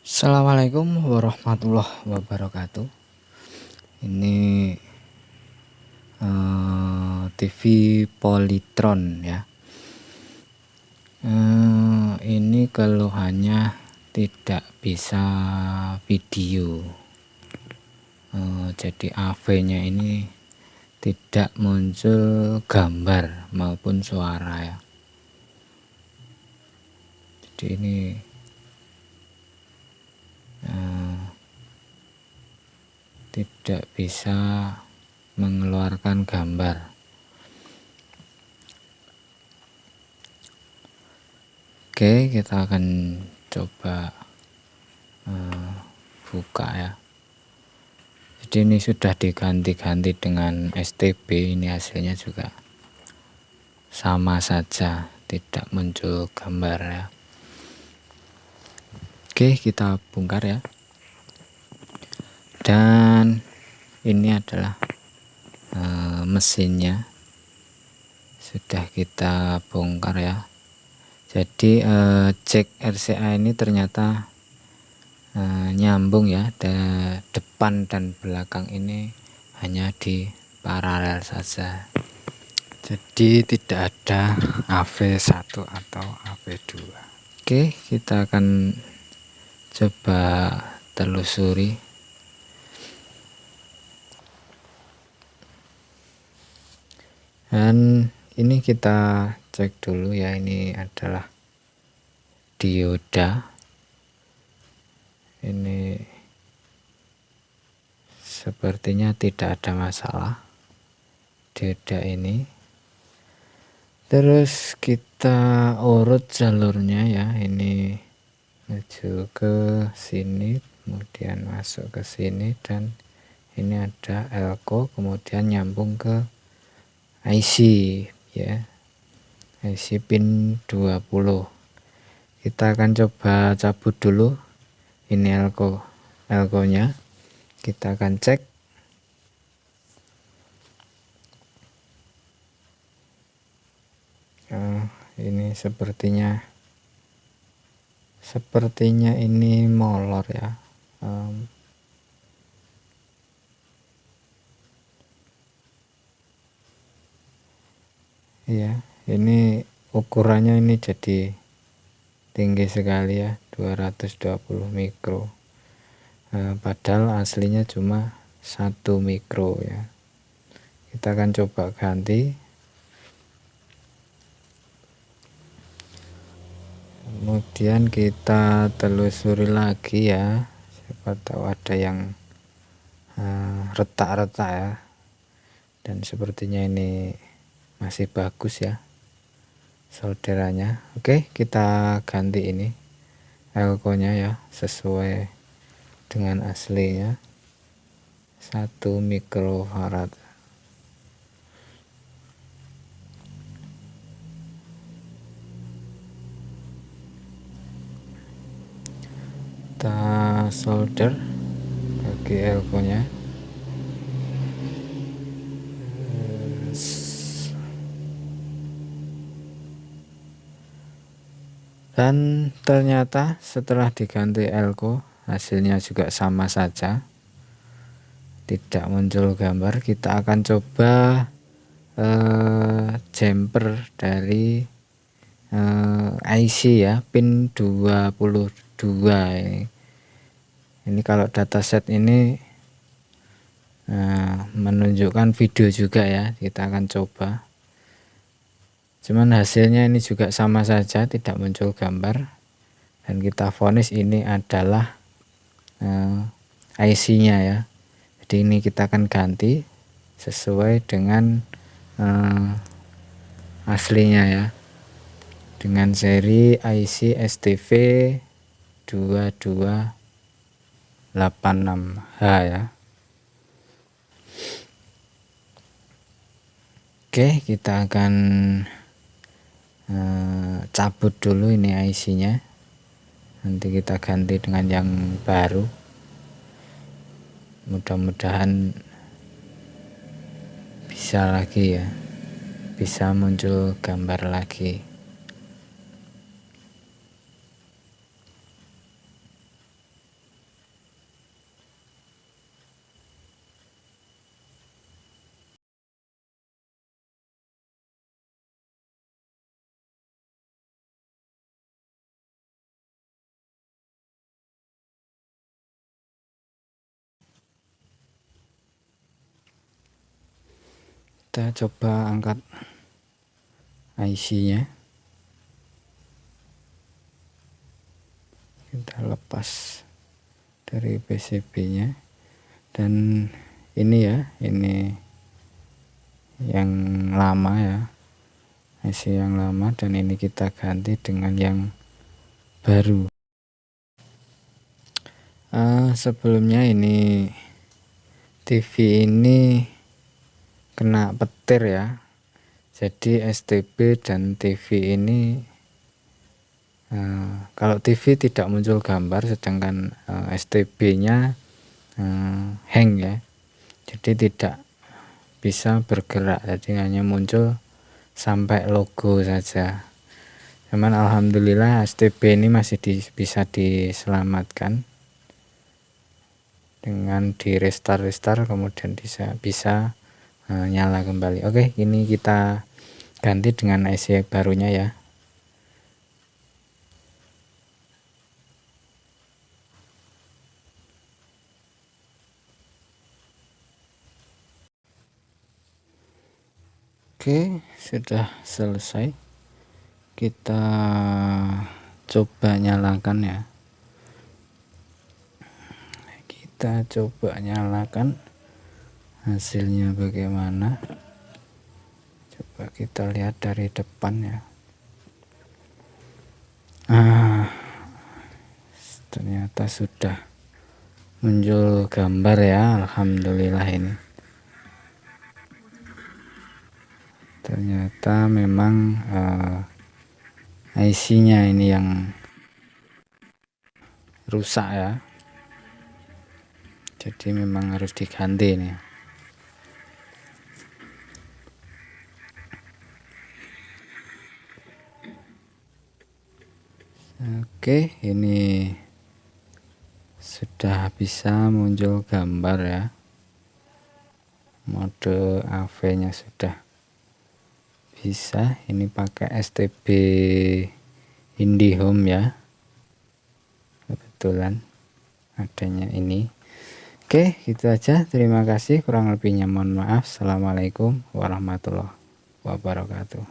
Assalamualaikum warahmatullahi wabarakatuh. Ini uh, eh, TV Polytron ya. Uh, ini keluhannya tidak bisa video. Uh, jadi AV nya ini tidak muncul gambar maupun suara ya. Jadi ini tidak bisa mengeluarkan gambar. Oke kita akan coba uh, buka ya. Jadi ini sudah diganti-ganti dengan STB ini hasilnya juga sama saja tidak muncul gambar ya. Oke kita bongkar ya. Dan ini adalah e, mesinnya. Sudah kita bongkar ya. Jadi e, cek RCA ini ternyata e, nyambung ya. De, depan dan belakang ini hanya di paralel saja. Jadi tidak ada AV1 atau AV2 oke kita akan coba telusuri dan ini kita cek dulu ya ini adalah dioda. Ini sepertinya tidak ada masalah dioda ini. Terus kita urut jalurnya ya ini menuju ke sini kemudian masuk ke sini dan ini ada elko kemudian nyambung ke IC ya. IC pin 20 kita akan coba cabut dulu ini elko elko nya kita akan cek. Oh, ini sepertinya sepertinya ini molor ya. Um, ya ini ukurannya ini jadi tinggi sekali ya 220 mikro. Nah, padahal aslinya cuma satu mikro ya. Kita akan coba ganti. Kemudian kita telusuri lagi ya. Siapa tahu ada yang eh, retak-retak ya. Dan sepertinya ini masih bagus ya solderannya oke kita ganti ini elko nya ya sesuai dengan aslinya. 1 mikrofarad. Kita solder bagi elko nya dan ternyata setelah diganti elko hasilnya juga sama saja. Tidak muncul gambar kita akan coba eh, jumper dari eh, IC ya pin 22 ini. Ini kalau dataset ini eh, menunjukkan video juga ya kita akan coba cuman hasilnya ini juga sama saja tidak muncul gambar. Dan kita vonis ini adalah uh, eh, IC nya ya. Jadi ini kita akan ganti sesuai dengan uh, aslinya ya. Dengan seri IC STV 2286H ya. Oke kita akan Eh, cabut dulu ini IC nya nanti kita ganti dengan yang baru. Mudah-mudahan bisa lagi ya. Bisa muncul gambar lagi kita coba angkat IC nya kita lepas dari PCB nya dan ini ya ini yang lama ya. IC yang lama dan ini kita ganti dengan yang baru. Uh, sebelumnya ini TV ini kena petir ya. Jadi STB dan TV ini uh, kalau TV tidak muncul gambar sedangkan uh, eh, STB nya uh, hang ya. Jadi tidak bisa bergerak jadi hanya muncul sampai logo saja. Cuman Alhamdulillah STB ini masih di, bisa diselamatkan. Dengan di restart restart kemudian bisa bisa uh, nyala kembali oke ini kita ganti dengan IC barunya ya Oke, sudah selesai. Kita coba nyalakan ya. Kita coba nyalakan hasilnya bagaimana? Coba kita lihat dari depan ya. Ah ternyata sudah muncul gambar ya Alhamdulillah ini. Ternyata memang uh, eh, IC nya ini yang rusak ya. Jadi memang harus diganti nih Oke ini sudah bisa muncul gambar ya. Mode AV nya sudah bisa. Ini pakai STB IndiHome ya. Kebetulan adanya ini. Oke gitu aja. Terima kasih. Kurang lebihnya mohon maaf. Assalamualaikum warahmatullahi wabarakatuh